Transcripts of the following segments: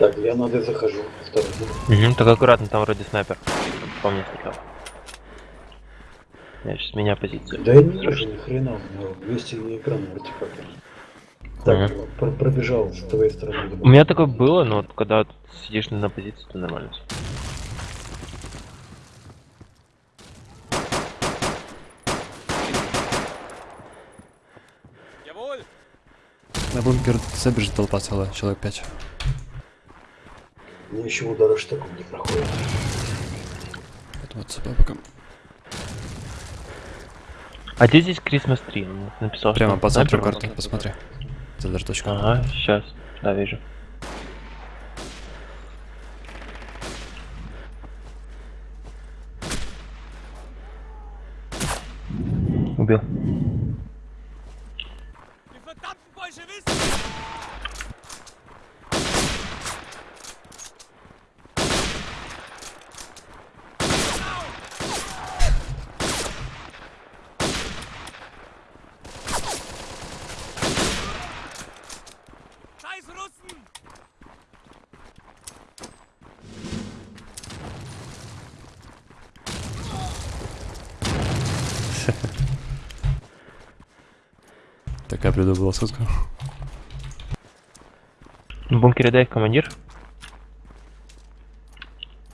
Так, я на Д захожу. Второй. Угу, так аккуратно, там вроде снайпер. По мне стрелял. Я сейчас меня позицию. Да я не вижу ни хрена, у меня 200 на экран артефактор. Так, Ага. про- пробежал с твоей стороны. У меня такое было, но вот когда сидишь на позиции, то нормально. На бункер забежит толпа целая, человек 5. Мне еще удары штыком не проходит. Это вот собой пока. А где здесь Christmas Tree? Он написал, Прямо по центру карты, посмотри. Даже точка. Ага, сейчас. Да, вижу. Убил. Die verdammten Bolschewisten! Scheiß Russen! Такая придумала сутка. В бункере дай командир.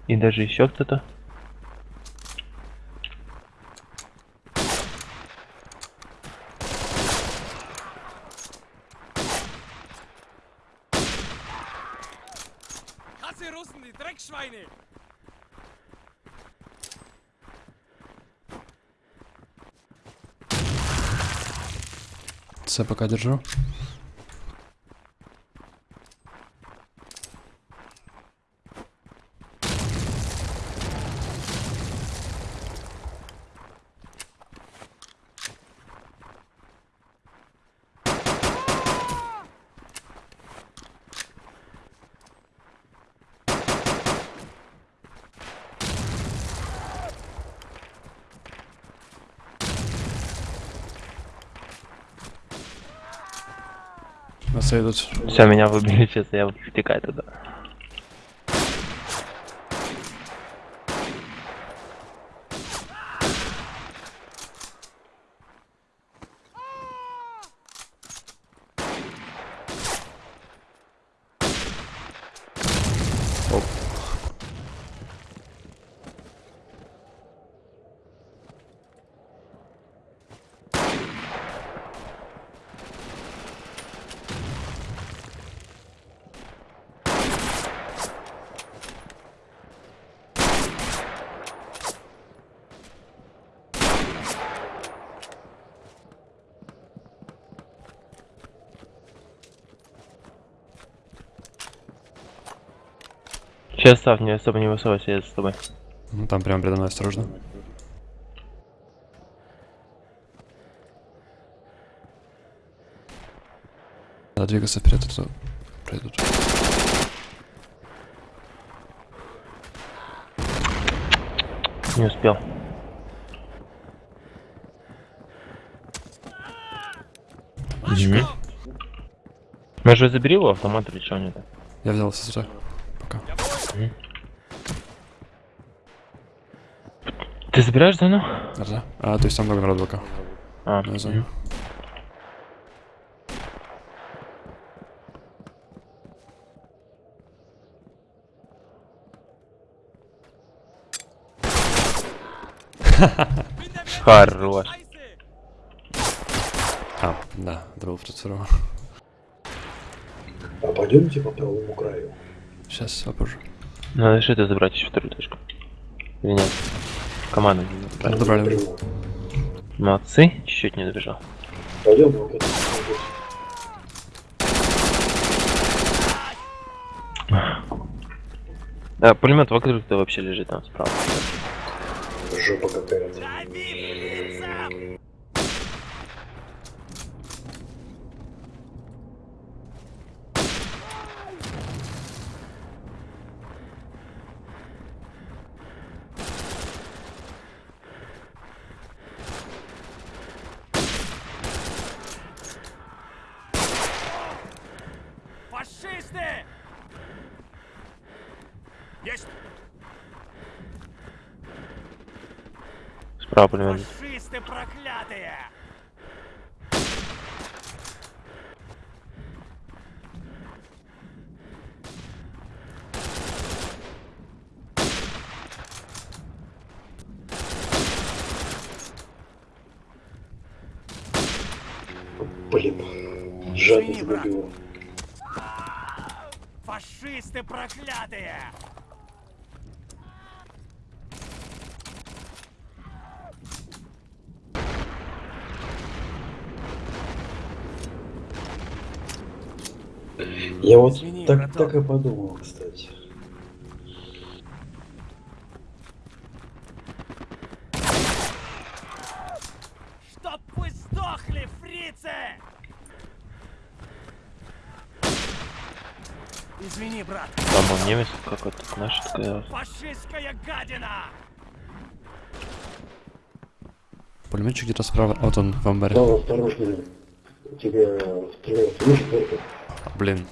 И даже еще кто-то. Hasse Russen, die Dreckschweine! Пока держу. Нас идут. Все, меня выбили, сейчас я втекаю туда. Сейчас став, не особо не высовывайся, я с тобой. Ну там прямо передо мной осторожно. Надо двигаться вперед, а то пройдут. Не успел. Мгм. Может забери его автомат или что нет? Я взял СССР. Ты забираешь зону? Да. А, то есть там много народу пока. А, На der Mensch! Хорош. А, да, это был второй. А пойдемте по правому краю. Сейчас, попозже. Надо что-то забрать еще вторую точку. Или нет? Команду не забрали. Молодцы, чуть-чуть не добежал. Пойдем вот это. Да, пулемет вокруг то вообще лежит там справа. Жопа какая-то. Пулемет. Фашисты проклятые! Блин. Жадно Извини, брат. загубил. Фашисты проклятые! Я вот Извини, так, братан. так и подумал, кстати. Чтоб вы сдохли, фрицы! Извини, брат, Там он немец какой-то, знаешь, такая... фашистская гадина! Пулеметчик где-то справа. Вот он, в амбаре. Да, осторожно. Тебя стреляют. Блин.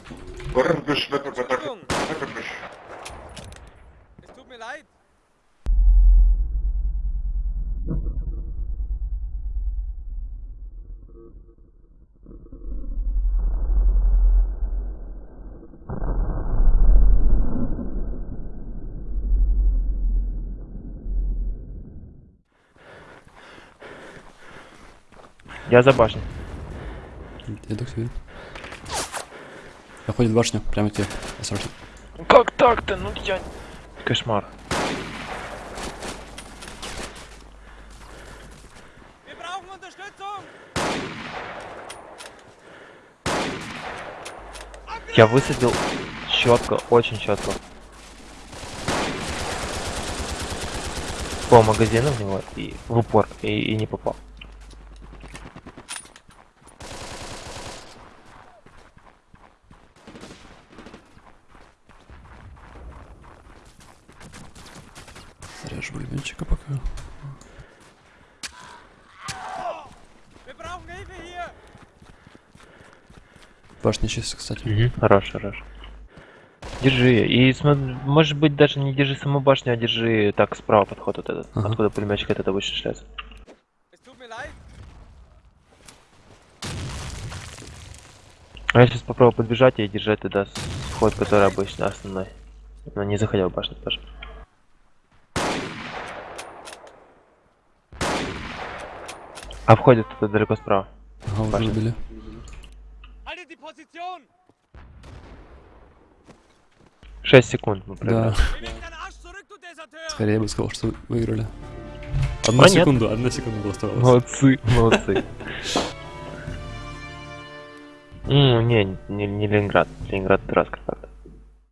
Я за башней. Иду к тебе. Заходит в башню, прямо к тебе. Осторожно. Как так-то? Ну я... Кошмар. Я высадил четко, очень четко. По магазину в него и в упор и, и не попал. Режу пулеметчика пока. Башня чисто, кстати. Хорош, хорош. Держи. И может быть даже не держи саму башню, а держи так справа подход вот этот. Ага. Откуда пулеметчик этот обычно шляется. А я сейчас попробую подбежать и держать тогда вход, который обычно основной. Но не заходил в башню тоже. А входит кто-то далеко справа. Ага, уже убили. 6 секунд мы Да. проиграли. Deserteur! Скорее я бы сказал, что выиграли. Одну А нет. секунду, одна секунда была оставалась. Молодцы, молодцы. М, не, не, не Ленинград. Ленинград раз.